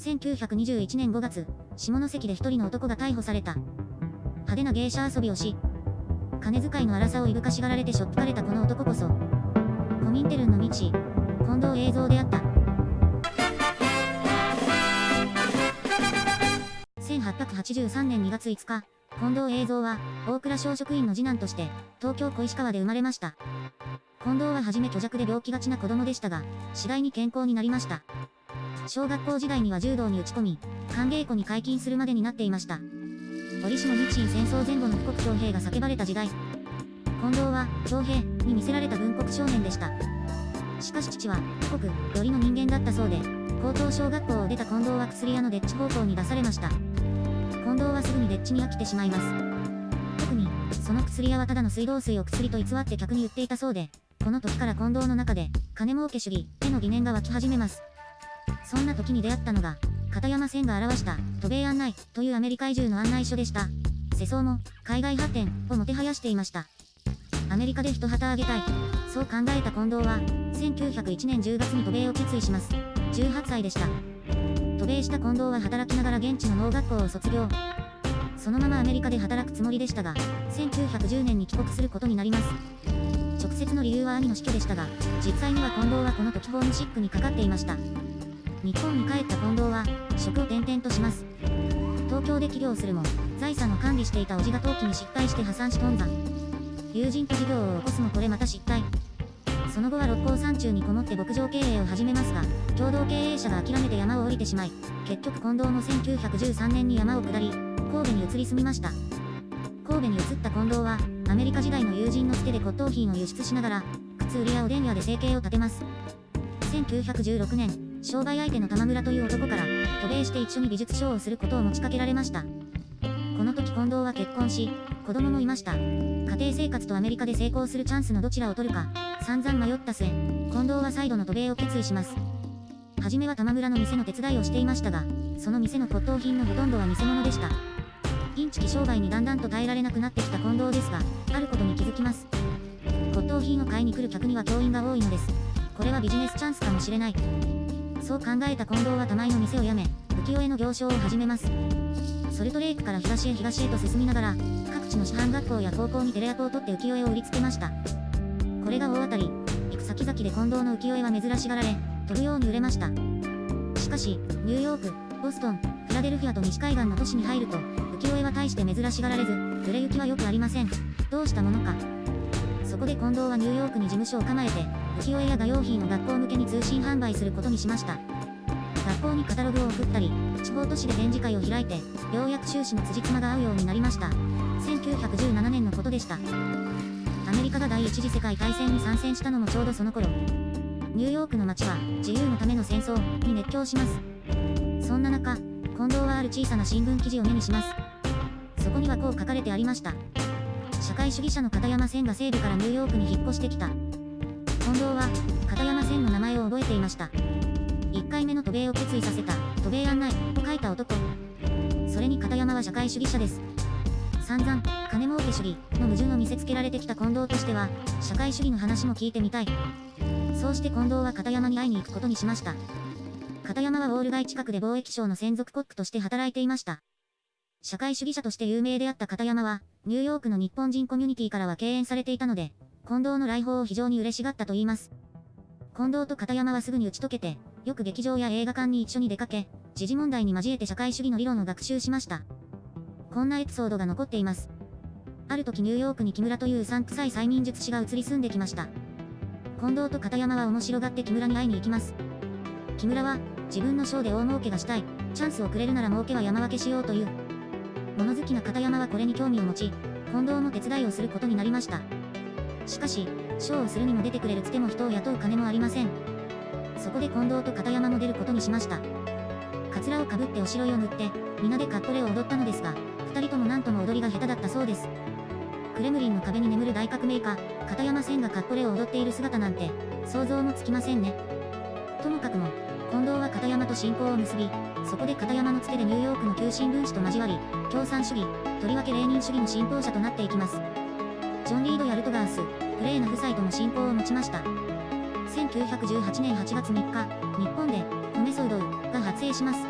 1921年5月、下関で一人の男が逮捕された。派手な芸者遊びをし、金遣いの荒さをいぶかしがられてしょっぴかれたこの男こそ、コミンテルンの道、近藤映像であった。1883年2月5日、近藤映像は、大蔵小職員の次男として、東京小石川で生まれました。近藤ははじめ虚弱で病気がちな子供でしたが、次第に健康になりました。小学校時代には柔道に打ち込み、歓迎湖に解禁するまでになっていました。折しも日清戦争前後の富国徴兵が叫ばれた時代、近藤は、徴兵に見せられた軍国少年でした。しかし父は、富国よりの人間だったそうで、高等小学校を出た近藤は薬屋のデッチ高校に出されました。近藤はすぐにデッチに飽きてしまいます。特に、その薬屋はただの水道水を薬と偽って客に売っていたそうで、この時から近藤の中で、金儲け主義への疑念が湧き始めます。そんな時に出会ったのが、片山線が表した、渡米案内というアメリカ移住の案内書でした。世相も、海外発展をもてはやしていました。アメリカで一旗あげたい。そう考えた近藤は、1901年10月に渡米を決意します。18歳でした。渡米した近藤は働きながら現地の農学校を卒業。そのままアメリカで働くつもりでしたが、1910年に帰国することになります。直接の理由は兄の死去でしたが、実際には近藤はこの時ホームシックにかかっていました。日本に帰った近藤は、職を転々とします。東京で起業するも、財産を管理していた叔父が登記に失敗して破産し頓挫。友人と事業を起こすもこれまた失敗。その後は六甲山中にこもって牧場経営を始めますが、共同経営者が諦めて山を降りてしまい、結局近藤も1913年に山を下り、神戸に移り住みました。神戸に移った近藤は、アメリカ時代の友人のつてで骨董品を輸出しながら、靴売りやおでん屋で生計を立てます。1916年、商売相手の玉村という男から、渡米して一緒に美術ショーをすることを持ちかけられました。この時近藤は結婚し、子供もいました。家庭生活とアメリカで成功するチャンスのどちらを取るか、散々迷った末、近藤は再度の渡米を決意します。はじめは玉村の店の手伝いをしていましたが、その店の骨董品のほとんどは偽物でした。インチキ商売にだんだんと耐えられなくなってきた近藤ですが、あることに気づきます。骨董品を買いに来る客には教員が多いのです。これはビジネスチャンスかもしれない。そう考えた近藤は玉井の店を辞め、浮世絵の行商を始めます。ソルトレイクから東へ東へと進みながら、各地の師範学校や高校にテレアポを取って浮世絵を売りつけました。これが大当たり、行く先々で近藤の浮世絵は珍しがられ、飛ぶように売れました。しかし、ニューヨーク、ボストン、フラデルフィアと西海岸の都市に入ると、浮世絵は大して珍しがられず、売れ行きはよくありません。どうしたものか。そこで近藤はニューヨークに事務所を構えて、浮世絵や画用品を学校向けに通信販売することにしました。学校にカタログを送ったり、地方都市で展示会を開いて、ようやく収支の辻褄が合うようになりました。1917年のことでした。アメリカが第一次世界大戦に参戦したのもちょうどその頃。ニューヨークの街は、自由のための戦争に熱狂します。そんな中、近藤はある小さな新聞記事を目にします。そこにはこう書かれてありました。社会主義者の片山千が西部からニューヨークに引っ越してきた。近藤は、片山千の名前を覚えていました。1回目の渡米を決意させた、渡米案内、と書いた男。それに片山は社会主義者です。散々、金儲け主義の矛盾を見せつけられてきた近藤としては、社会主義の話も聞いてみたい。そうして近藤は片山に会いに行くことにしました。片山はウォール街近くで貿易商の専属コックとして働いていました。社会主義者として有名であった片山は、ニューヨークの日本人コミュニティからは敬遠されていたので、近藤の来訪を非常に嬉しがったと言います。近藤と片山はすぐに打ち解けて、よく劇場や映画館に一緒に出かけ、時事問題に交えて社会主義の理論を学習しました。こんなエピソードが残っています。ある時ニューヨークに木村といううさんくさい催眠術師が移り住んできました。近藤と片山は面白がって木村に会いに行きます。木村は、自分のショーで大儲けがしたい、チャンスをくれるなら儲けは山分けしようという。物好きな片山はこれに興味を持ち、近藤も手伝いをすることになりました。しかし、ショーをするにも出てくれるつても人を雇う金もありません。そこで近藤と片山も出ることにしました。カツラをかぶっておしろいを塗って、皆でカットレを踊ったのですが、二人とも何とも踊りが下手だったそうです。クレムリンの壁に眠る大革命家、片山千がカットレを踊っている姿なんて、想像もつきませんね。ともかくも、近藤は片山と親交を結び、そこで片山のつてでニューヨークの旧新聞紙と交わり、共産主義、とりわけレーニン主義の信奉者となっていきます。ジョン・リード・ヤルトガース、フレーナ夫妻とも親交を持ちました。1918年8月3日、日本で、米騒動が発生します。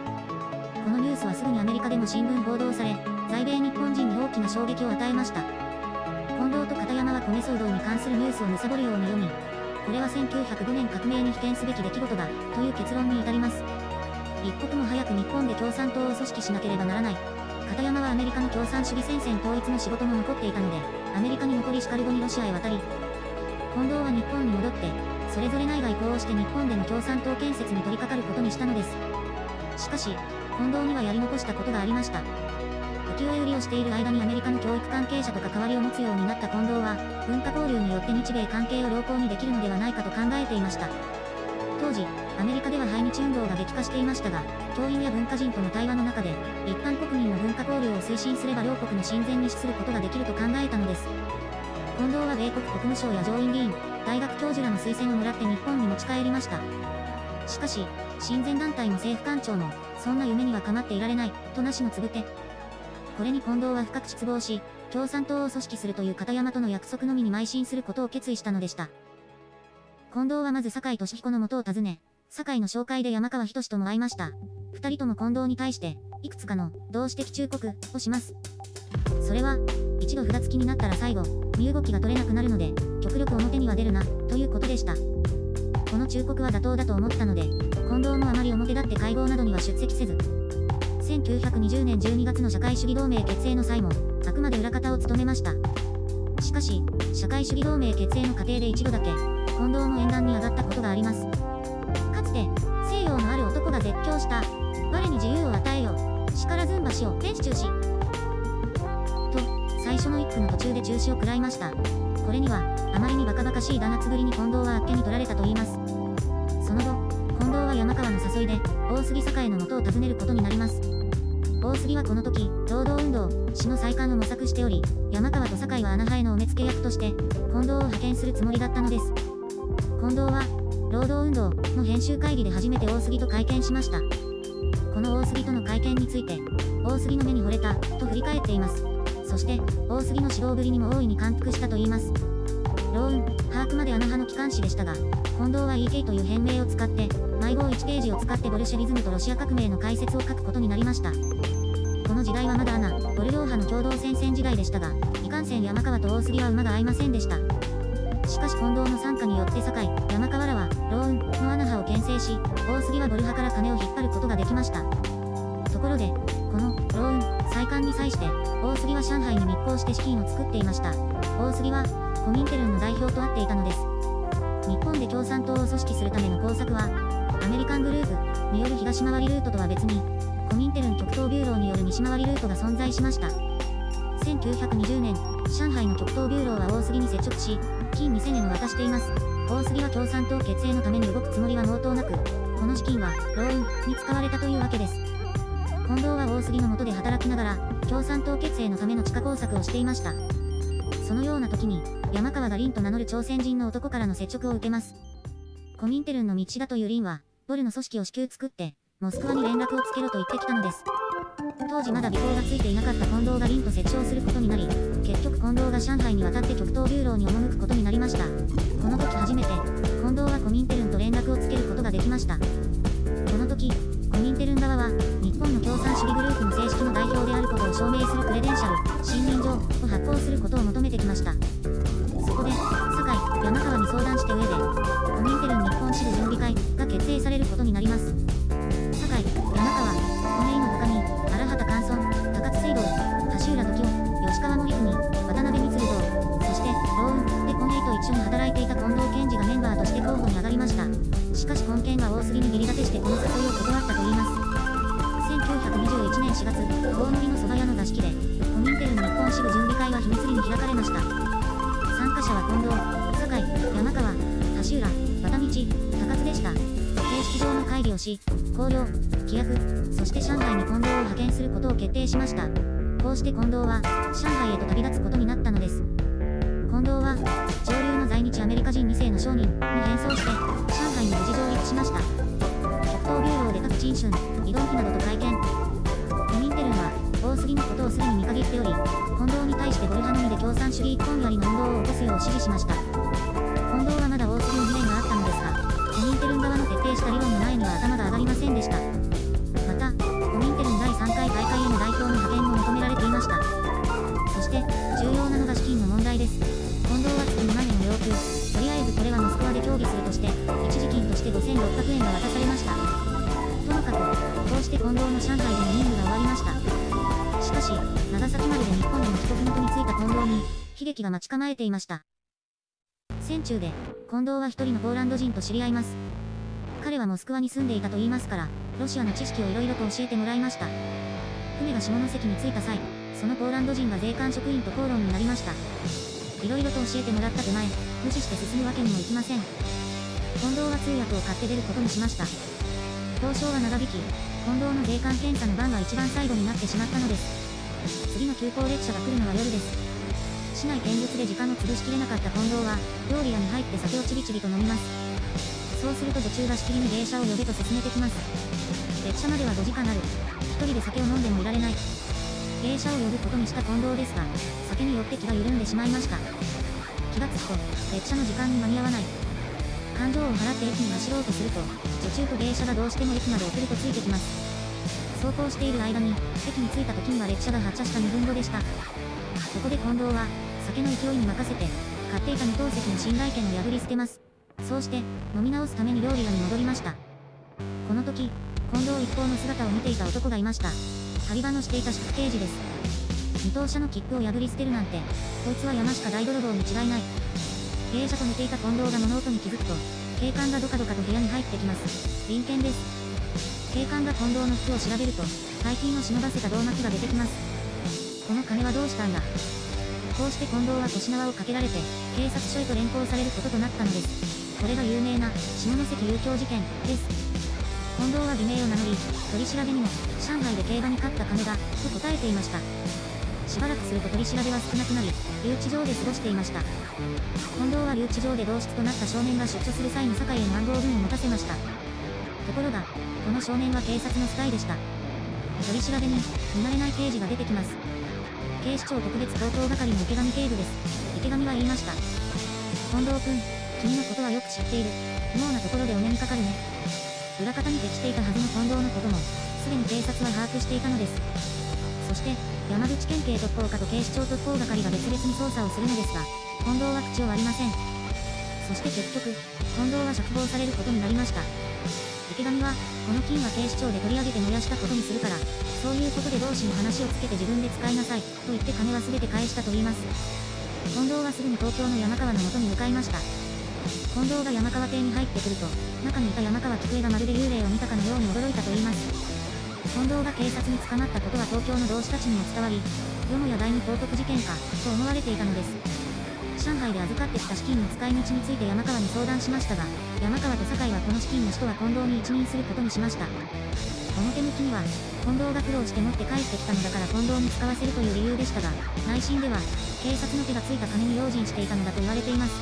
このニュースはすぐにアメリカでも新聞報道され、在米日本人に大きな衝撃を与えました。近藤と片山は米騒動に関するニュースを貪るように読み、これは1905年革命に被験すべき出来事だ、という結論に至ります。一刻も早く日本で共産党を組織しなければならない。片山はアメリカの共産主義戦線統一の仕事も残っていたので、アメリカに残りしかる後にロシアへ渡り、近藤は日本に戻って、それぞれ内外交をして日本での共産党建設に取り掛かることにしたのです。しかし、近藤にはやり残したことがありました。浮世絵売りをしている間にアメリカの教育関係者と関わりを持つようになった近藤は、文化交流によって日米関係を良好にできるのではないかと考えていました。当時、アメリカでは排日運動が激化していましたが、教員や文化人との対話の中で、一般国民の文化交流を推進すれば両国の親善に資することができると考えたのです。近藤は米国国務省や上院議員、大学教授らの推薦をもらって日本に持ち帰りました。しかし、親善団体の政府官庁も、そんな夢には構っていられない、となしのつぶて。これに近藤は深く失望し、共産党を組織するという片山との約束のみに邁進することを決意したのでした。近藤はまず酒井俊彦の元を訪ね、酒井の紹介で山川仁とも会いました。二人とも近藤に対して、いくつかの、同志的忠告、をします。それは、一度札付きになったら最後、身動きが取れなくなるので、極力表には出るな、ということでした。この忠告は妥当だと思ったので、近藤もあまり表立って会合などには出席せず、1920年12月の社会主義同盟結成の際も、あくまで裏方を務めました。しかし、社会主義同盟結成の過程で一度だけ、近藤も演壇に上がったことがあります。が絶叫した、我に自由を与えよ、力ずんばしを天使中止。と最初の一句の途中で中止を食らいました。これには、あまりにバカバカしい弾圧ぶりに近藤はあっけに取られたと言います。その後、近藤は山川の誘いで、大杉栄の元を訪ねることになります。大杉はこの時、労働運動、死の再刊を模索しており、山川と堺は穴派へのお目付け役として、近藤を派遣するつもりだったのです。近藤は、労働運動の編集会議で初めて大杉と会見しました。この大杉との会見について、大杉の目に惚れた、と振り返っています。そして、大杉の指導ぶりにも大いに感服したと言います。ローン、把握まで穴派の機関誌でしたが、近藤は EK という変名を使って、迷子1ページを使ってボルシェビズムとロシア革命の解説を書くことになりました。この時代はまだアナ、ボル両派の共同戦線時代でしたが、いかんせん山川と大杉は馬が合いませんでした。しかし近藤の参加によって堺、山川らは、し、大杉はボル派から金を引っ張ることができました。ところで、この、ローン、再刊に際して、大杉は上海に密航して資金を作っていました。大杉は、コミンテルンの代表と会っていたのです。日本で共産党を組織するための工作は、アメリカングループによる東回りルートとは別に、コミンテルン極東ビューローによる西回りルートが存在しました。1920年、上海の極東ビューローは大杉に接触し、金2000円を渡しています。大杉は共産党結成のために動くつもりは毛頭なく、この資金は、労運に使われたというわけです。近藤は大杉の下で働きながら、共産党結成のための地下工作をしていました。そのような時に、山川が凛と名乗る朝鮮人の男からの接触を受けます。コミンテルンの道だという凛は、ボルの組織を至急作って、モスクワに連絡をつけろと言ってきたのです。当時まだ尾行がついていなかった近藤が凛と接触することになり、結局近藤が上海に渡って極東ビューローに赴くことになりました。この時初めて、近藤はコミンテルンと連絡をつけることができました。この時、コミンテルン側は、日本の共産主義グループの正式の代表であることを証明するクレデンシャル、信任状を発行することを求めてきました。そこで、堺、山川に相談して上で、新春移動費などと会見。コミンテルンは多すぎのことをすでに見限っており近藤に対してゴルハのみで共産主義一本槍の運動を起こすよう指示しました。近藤の上海での任務が終わりました。しかし、長崎丸で日本への帰国元に着いた近藤に、悲劇が待ち構えていました。戦中で、近藤は一人のポーランド人と知り合います。彼はモスクワに住んでいたと言いますから、ロシアの知識をいろいろと教えてもらいました。船が下関に着いた際、そのポーランド人が税関職員と口論になりました。いろいろと教えてもらった手前、無視して進むわけにもいきません。近藤は通訳を買って出ることにしました。交渉は長引き、近藤の税関検査の番が一番最後になってしまったのです。次の急行列車が来るのは夜です。市内見物で時間を潰しきれなかった近藤は、料理屋に入って酒をちびちびと飲みます。そうすると女中がしきりに芸者を呼べと進めてきます。列車までは5時間ある。一人で酒を飲んでもいられない。芸者を呼ぶことにした近藤ですが、酒によって気が緩んでしまいました。気がつくと、列車の時間に間に合わない。感情を払って駅に走ろうとすると、女中と芸者がどうしても駅まで送るとついてきます。走行している間に、駅に着いた時には列車が発車した2分後でした。ここで近藤は、酒の勢いに任せて、買っていた二等席の信頼権を破り捨てます。そうして、飲み直すために料理屋に戻りました。この時、近藤一行の姿を見ていた男がいました。張り場のしていた宿刑事です。二等車の切符を破り捨てるなんて、こいつは山しか大泥棒に違いない。芸者と寝ていた近藤が物音に気づくと、警官がドカドカと部屋に入ってきます。臨検です。警官が近藤の服を調べると、大金を忍ばせた胴巻きが出てきます。この金はどうしたんだ？こうして近藤は腰縄をかけられて、警察署へと連行されることとなったのです。これが有名な、下関遊興事件、です。近藤は偽名を名乗り、取り調べにも、上海で競馬に勝った金だ、と答えていました。しばらくすると取り調べは少なくなり、留置場で過ごしていました。近藤は留置場で同室となった少年が出所する際に堺への暗号文を持たせました。ところが、この少年は警察のスパイでした。取り調べに、見慣れない刑事が出てきます。警視庁特別高等係の池上警部です。池上は言いました。近藤君、君のことはよく知っている。妙なところでお目にかかるね。裏方に適していたはずの近藤のことも、すでに警察は把握していたのです。そして、山口県警特攻課と警視庁特攻係が別々に捜査をするのですが、近藤は口を割りません。そして結局、近藤は釈放されることになりました。池上は、この金は警視庁で取り上げて燃やしたことにするから、そういうことで同志に話をつけて自分で使いなさい、と言って金は全て返したと言います。近藤はすぐに東京の山川の元に向かいました。近藤が山川邸に入ってくると、中にいた山川菊江がまるで幽霊を見たかのように驚いたと言います。近藤が警察に捕まったことは東京の同志たちにも伝わり、よもや第二高徳事件か、と思われていたのです。上海で預かってきた資金の使い道について山川に相談しましたが、山川と堺はこの資金の使途は近藤に一任することにしました。表向きには、近藤が苦労して持って帰ってきたのだから近藤に使わせるという理由でしたが、内心では、警察の手がついた金に用心していたのだと言われています。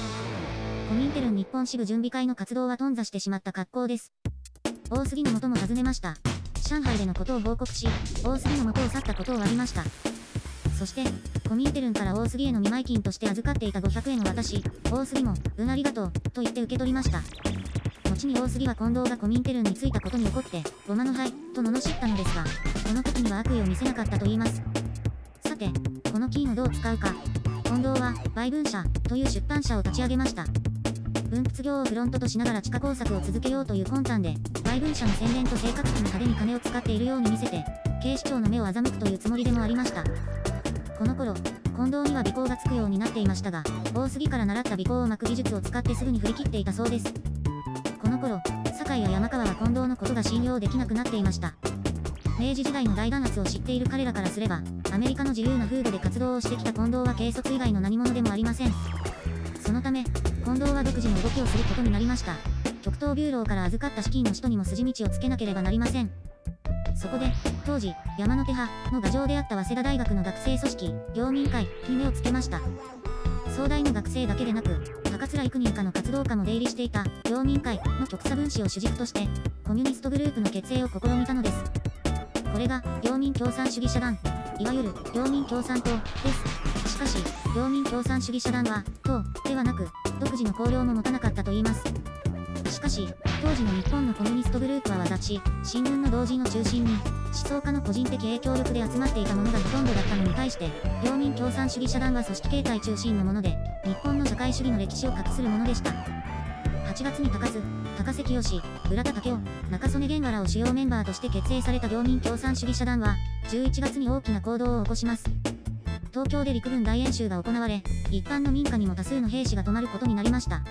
コミンテルン日本支部準備会の活動は頓挫してしまった格好です。大杉の元も尋ねました。上海でのことを報告し、大杉の元を去ったことを割りました。そして、コミンテルンから大杉への見舞金として預かっていた500円を渡し、大杉も、うんありがとう、と言って受け取りました。後に大杉は近藤がコミンテルンに着いたことに怒って、ごまの灰、と罵ったのですが、この時には悪意を見せなかったと言います。さて、この金をどう使うか。近藤は、売文社、という出版社を立ち上げました。文筆業をフロントとしながら地下工作を続けようという魂胆で、売文社の宣伝と生活費に派手に金を使っているように見せて、警視庁の目を欺くというつもりでもありました。この頃、近藤には尾行がつくようになっていましたが、大杉から習った尾行を巻く技術を使ってすぐに振り切っていたそうです。この頃、堺や山川は近藤のことが信用できなくなっていました。明治時代の大弾圧を知っている彼らからすれば、アメリカの自由な風土で活動をしてきた近藤は軽率以外の何者でもありません。そのため、近藤は独自の動きをすることになりました。極東ビューローから預かった資金の使途にも筋道をつけなければなりません。そこで、当時、山手派の牙城であった早稲田大学の学生組織、領民会に目をつけました。総大の学生だけでなく、高津幾人かの活動家も出入りしていた、領民会の極左分子を主軸として、コミュニストグループの結成を試みたのです。これが、領民共産主義社団、いわゆる、領民共産党、です。しかし、領民共産主義社団は、党、はなく、独自の綱領も持たなかったと言います。しかし、当時の日本のコミュニストグループは私、新聞の同人を中心に、思想家の個人的影響力で集まっていたものがほとんどだったのに対して、領民共産主義社団は組織形態中心のもので、日本の社会主義の歴史を画するものでした。8月に高津、高関義、浦田武雄、中曽根源原を主要メンバーとして結成された領民共産主義社団は、11月に大きな行動を起こします。東京で陸軍大演習が行われ、一般の民家にも多数の兵士が泊まることになりました。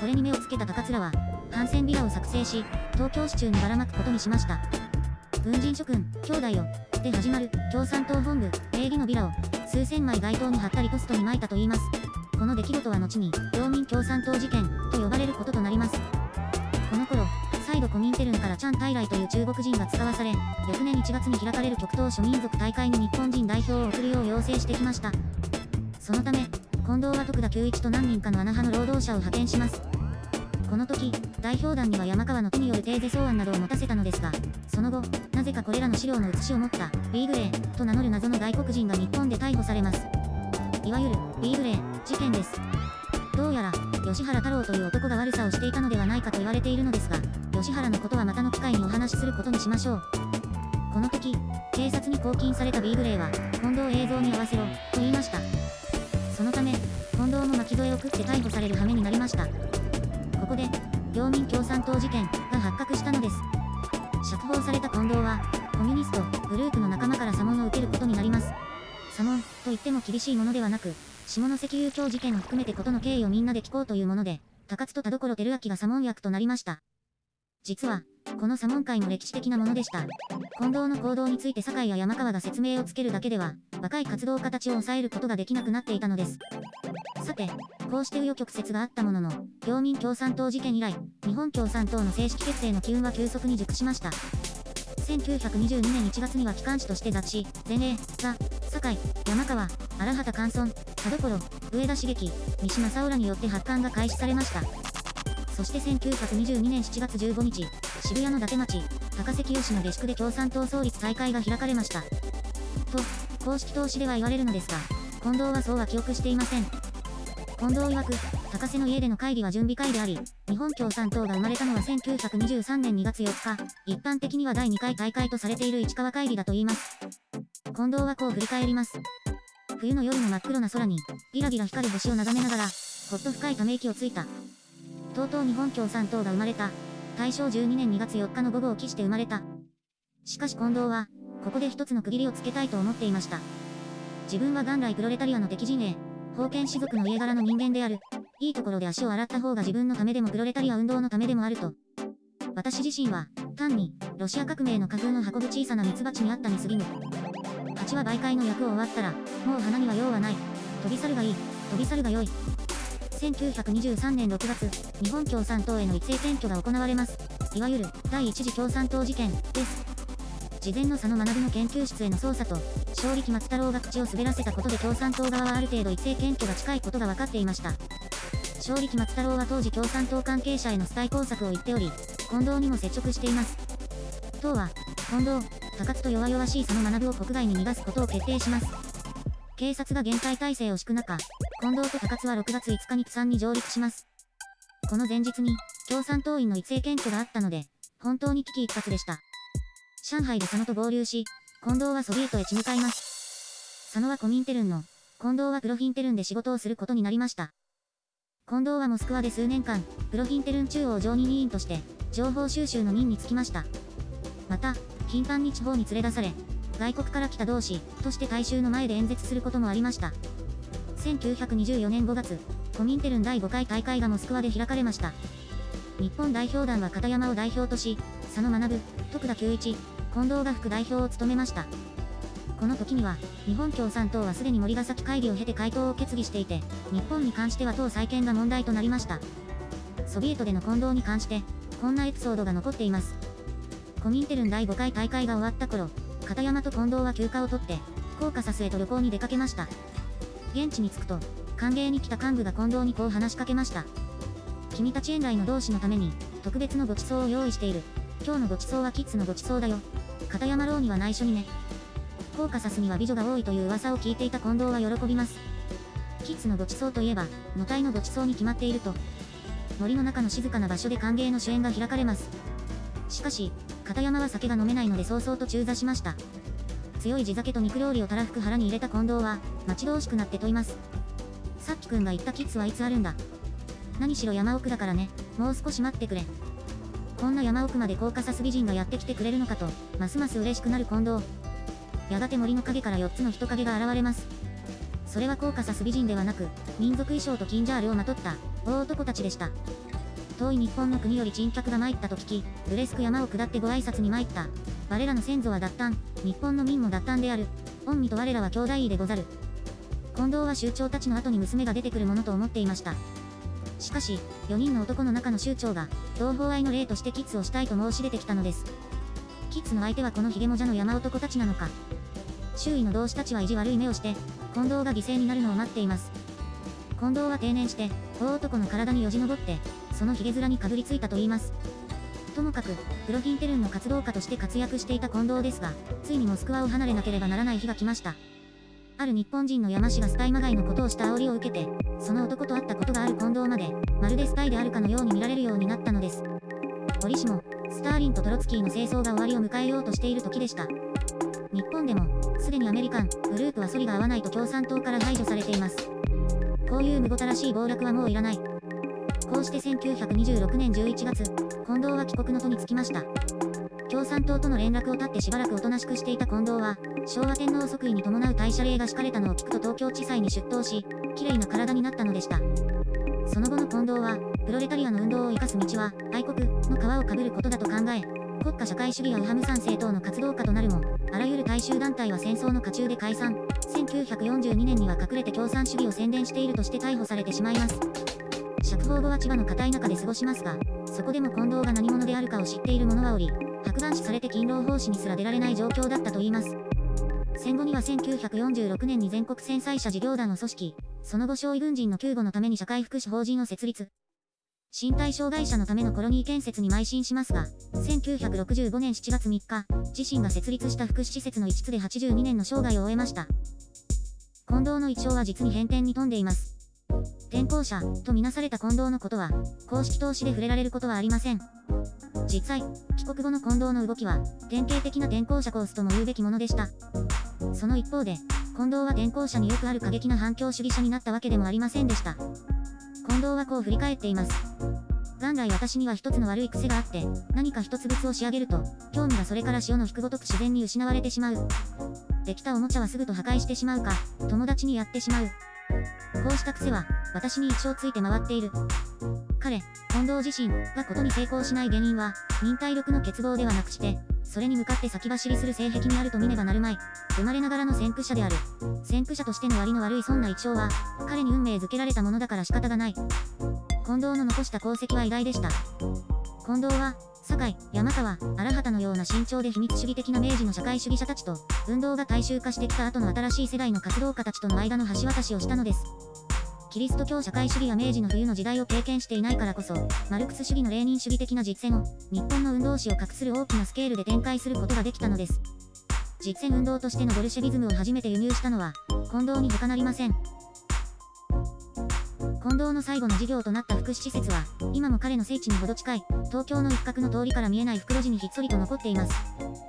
これに目をつけた高津らは、反戦ビラを作成し、東京市中にばらまくことにしました。軍人諸君、兄弟よ、で始まる、共産党本部、礼儀のビラを、数千枚街頭に貼ったりポストに撒いたといいます。この出来事は後に、領民共産党事件、と呼ばれることとなります。この頃、再度コミンテルンからチャン・タイライという中国人が使わされ、翌年1月に開かれる極東諸民族大会に日本人代表を送るよう要請してきました。そのため、近藤は徳田久一と何人かの穴派の労働者を派遣します。この時、代表団には山川の手によるテーゼ草案などを持たせたのですが、その後、なぜかこれらの資料の写しを持った、ビーグレー、と名乗る謎の外国人が日本で逮捕されます。いわゆる、ビーグレー、事件です。どうやら、吉原太郎という男が悪さをしていたのではないかと言われているのですが、吉原のことはまたの機会にお話しすることにしましょう。この時、警察に拘禁されたビーグレーは、近藤映像に合わせろ、と言いました。そのため、近藤も巻き添えを食って逮捕される羽目になりました。ここで、領民共産党事件が発覚したのです。釈放された近藤は、コミュニストグループの仲間から査問を受けることになります。査問と言っても厳しいものではなく、下関遊興事件を含めてことの経緯をみんなで聞こうというもので、高津と田所照明が査問役となりました。実は、この査問会も歴史的なものでした。近藤の行動について酒井や山川が説明をつけるだけでは、若い活動家たちを抑えることができなくなっていたのです。さて、こうして紆余曲折があったものの、領民共産党事件以来、日本共産党の正式決定の機運は急速に熟しました。1922年1月には機関紙として雑誌、前例が、堺、山川、荒畑寛村、田所、上田茂樹、三島沙浦によって発刊が開始されました。そして1922年7月15日、渋谷の伊達町、高関吉の下宿で共産党創立大会が開かれました。と、公式投資では言われるのですが、近藤はそうは記憶していません。近藤曰く、高瀬の家での会議は準備会であり、日本共産党が生まれたのは1923年2月4日、一般的には第2回大会とされている市川会議だと言います。近藤はこう振り返ります。冬の夜の真っ黒な空に、ギラギラ光る星を眺めながら、ほっと深いため息をついた。とうとう日本共産党が生まれた。大正12年2月4日の午後を期して生まれた。しかし近藤は、ここで一つの区切りをつけたいと思っていました。自分は元来プロレタリアの敵陣営、封建士族の家柄の人間である。いいところで足を洗った方が自分のためでもプロレタリア運動のためでもあると。私自身は、単に、ロシア革命の花粉を運ぶ小さな蜜蜂にあったに過ぎぬ。蜂は媒介の役を終わったら、もう花には用はない。飛び去るがいい。飛び去るがよい。1923年6月、日本共産党への一斉選挙が行われます。いわゆる、第一次共産党事件、です。事前の佐野学の研究室への捜査と、勝力松太郎が口を滑らせたことで共産党側はある程度一斉検挙が近いことが分かっていました。勝力松太郎は当時共産党関係者へのスタイ工作を言っており、近藤にも接触しています。党は、近藤、高津と弱々しい佐野学を国外に逃がすことを決定します。警察が厳戒態勢を敷く中、近藤と高津は6月5日に釜山に上陸します。この前日に、共産党員の一斉検挙があったので、本当に危機一髪でした。上海で佐野と合流し、近藤はソビエトへ血向かいます。佐野はコミンテルンの、近藤はプロフィンテルンで仕事をすることになりました。近藤はモスクワで数年間、プロフィンテルン中央常任委員として、情報収集の任に就きました。また、頻繁に地方に連れ出され、外国から来た同士として大衆の前で演説することもありました。1924年5月、コミンテルン第5回大会がモスクワで開かれました。日本代表団は片山を代表とし、佐野学、徳田久一、近藤が副代表を務めました。この時には、日本共産党はすでに森ヶ崎会議を経て回答を決議していて、日本に関しては党再建が問題となりました。ソビエトでの近藤に関して、こんなエピソードが残っています。コミンテルン第5回大会が終わった頃、片山と近藤は休暇を取って、コーカサスへと旅行に出かけました。現地に着くと、歓迎に来た幹部が近藤にこう話しかけました。君たち園来の同志のために、特別のご馳走を用意している。今日のご馳走はキッズのご馳走だよ。片山楼には内緒にね。コーカサスには美女が多いという噂を聞いていた近藤は喜びます。キッズのご馳走といえば、野体のご馳走に決まっていると。森の中の静かな場所で歓迎の主演が開かれます。しかし、片山は酒が飲めないので早々と中座しました。強い地酒と肉料理をたらふく腹に入れた近藤は、待ち遠しくなって問います。さっきくんが言ったキッズはいつあるんだ？何しろ山奥だからね、もう少し待ってくれ。こんな山奥までコーカサス美人がやってきてくれるのかと、ますます嬉しくなる近藤。やがて森の影から4つの人影が現れます。それはコーカサス美人ではなく、民族衣装とキンジャールをまとった、大男たちでした。遠い日本の国より珍客が参ったと聞き、ブレスク山を下ってご挨拶に参った。我らの先祖は脱炭、日本の民も脱炭である。御身と我らは兄弟でござる。近藤は州長たちの後に娘が出てくるものと思っていました。しかし、4人の男の中の州長が、同胞愛の例としてキッズをしたいと申し出てきたのです。キッズの相手はこのヒゲモジャの山男たちなのか。周囲の同志たちは意地悪い目をして、近藤が犠牲になるのを待っています。近藤は定年して、大男の体によじ登って、そのヒゲ面にかぶりついたと言います。ともかく、プロフィンテルンの活動家として活躍していた近藤ですが、ついにモスクワを離れなければならない日が来ました。ある日本人の山氏がスパイまがいのことをした煽りを受けて、その男と会ったことがある近藤まで、まるでスパイであるかのように見られるようになったのです。折しも、スターリンとトロツキーの清掃が終わりを迎えようとしている時でした。日本でも、すでにアメリカン、グループは反りが合わないと共産党から排除されています。こういうむごたらしい暴落はもういらない。こうして1926年11月、近藤は帰国の途につきました。共産党との連絡を絶ってしばらくおとなしくしていた近藤は、昭和天皇即位に伴う大謝礼が敷かれたのを聞くと東京地裁に出頭し、綺麗な体になったのでした。その後の近藤は、プロレタリアの運動を生かす道は、愛国の皮をかぶることだと考え、国家社会主義やウハムサン政党の活動家となるも、あらゆる大衆団体は戦争の渦中で解散、1942年には隠れて共産主義を宣伝しているとして逮捕されてしまいます。釈放後は千葉の固い中で過ごしますが、そこでも近藤が何者であるかを知っている者はおり、白眼視されて勤労奉仕にすら出られない状況だったといいます。戦後には1946年に全国戦災者事業団を組織、その後少尉軍人の救護のために社会福祉法人を設立。身体障害者のためのコロニー建設に邁進しますが、1965年7月3日、自身が設立した福祉施設の一室で82年の生涯を終えました。近藤の一生は実に変転に富んでいます。転校者とみなされた近藤のことは、公式投資で触れられることはありません。実際、帰国後の近藤の動きは、典型的な転校者コースとも言うべきものでした。その一方で、近藤は転校者によくある過激な反共主義者になったわけでもありませんでした。近藤はこう振り返っています。元来私には一つの悪い癖があって、何か一つ物を仕上げると、興味がそれから潮の引くごとく自然に失われてしまう。できたおもちゃはすぐと破壊してしまうか、友達にやってしまう。こうした癖は、私に一生ついて回っている。彼、近藤自身がことに成功しない原因は、忍耐力の欠乏ではなくして、それに向かって先走りする性癖にあると見ねばなるまい。生まれながらの先駆者である。先駆者としての割の悪いそんな一生は、彼に運命づけられたものだから仕方がない。近藤の残した功績は偉大でした。近藤は、堺、山川、荒畑のような慎重で秘密主義的な明治の社会主義者たちと、運動が大衆化してきた後の新しい世代の活動家たちとの間の橋渡しをしたのです。キリスト教社会主義や明治の冬の時代を経験していないからこそ、マルクス主義のレーニン主義的な実践を、日本の運動史を画する大きなスケールで展開することができたのです。実践運動としてのボルシェビズムを初めて輸入したのは、近藤に他なりません。近藤の最後の事業となった福祉施設は、今も彼の聖地にほど近い、東京の一角の通りから見えない袋地にひっそりと残っています。